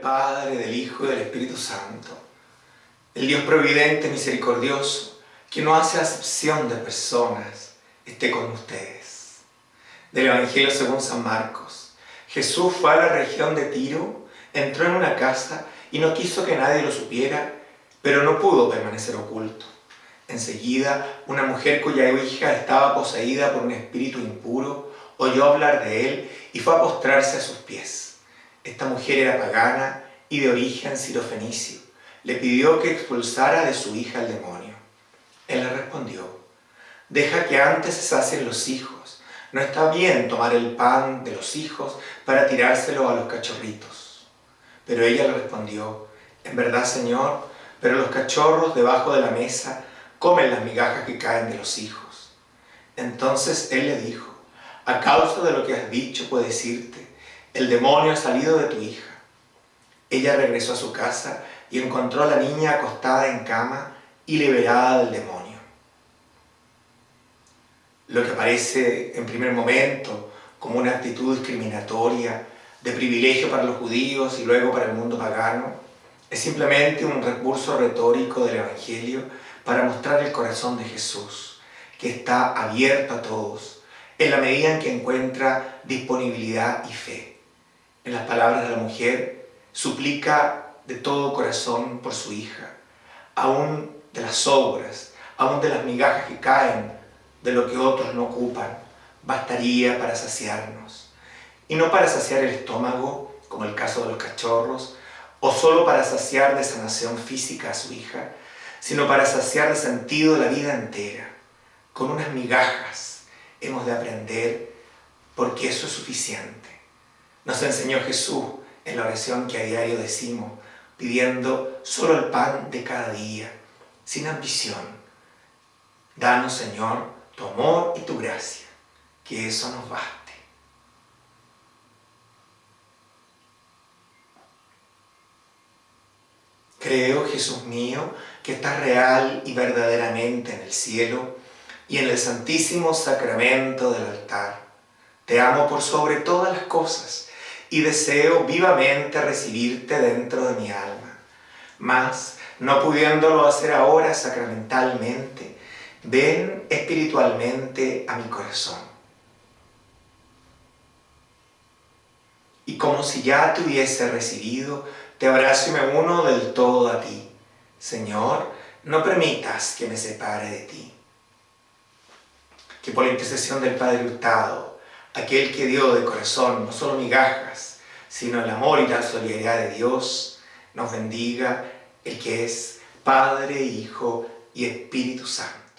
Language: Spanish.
Padre, del Hijo y del Espíritu Santo. El Dios providente, misericordioso, que no hace acepción de personas, esté con ustedes. Del Evangelio según San Marcos. Jesús fue a la región de Tiro, entró en una casa y no quiso que nadie lo supiera, pero no pudo permanecer oculto. Enseguida, una mujer cuya hija estaba poseída por un espíritu impuro, oyó hablar de él y fue a postrarse a sus pies. Esta mujer era pagana y de origen sirofenicio. Le pidió que expulsara de su hija el demonio. Él le respondió, deja que antes se sacien los hijos. No está bien tomar el pan de los hijos para tirárselo a los cachorritos. Pero ella le respondió, en verdad, Señor, pero los cachorros debajo de la mesa comen las migajas que caen de los hijos. Entonces él le dijo, a causa de lo que has dicho puedes irte, el demonio ha salido de tu hija. Ella regresó a su casa y encontró a la niña acostada en cama y liberada del demonio. Lo que parece en primer momento como una actitud discriminatoria, de privilegio para los judíos y luego para el mundo pagano, es simplemente un recurso retórico del Evangelio para mostrar el corazón de Jesús, que está abierto a todos, en la medida en que encuentra disponibilidad y fe. En las palabras de la mujer, suplica de todo corazón por su hija, aún de las obras, aún de las migajas que caen, de lo que otros no ocupan, bastaría para saciarnos. Y no para saciar el estómago, como el caso de los cachorros, o solo para saciar de sanación física a su hija, sino para saciar de sentido la vida entera. Con unas migajas hemos de aprender porque eso es suficiente. Nos enseñó Jesús en la oración que a diario decimos, pidiendo solo el pan de cada día, sin ambición. Danos, Señor, tu amor y tu gracia, que eso nos baste. Creo, Jesús mío, que estás real y verdaderamente en el cielo y en el santísimo sacramento del altar. Te amo por sobre todas las cosas y deseo vivamente recibirte dentro de mi alma. Mas, no pudiéndolo hacer ahora sacramentalmente, ven espiritualmente a mi corazón. Y como si ya te hubiese recibido, te abrazo y me uno del todo a ti. Señor, no permitas que me separe de ti. Que por la intercesión del Padre Hurtado, aquel que dio de corazón no solo migajas, sino el amor y la solidaridad de Dios, nos bendiga el que es Padre, Hijo y Espíritu Santo.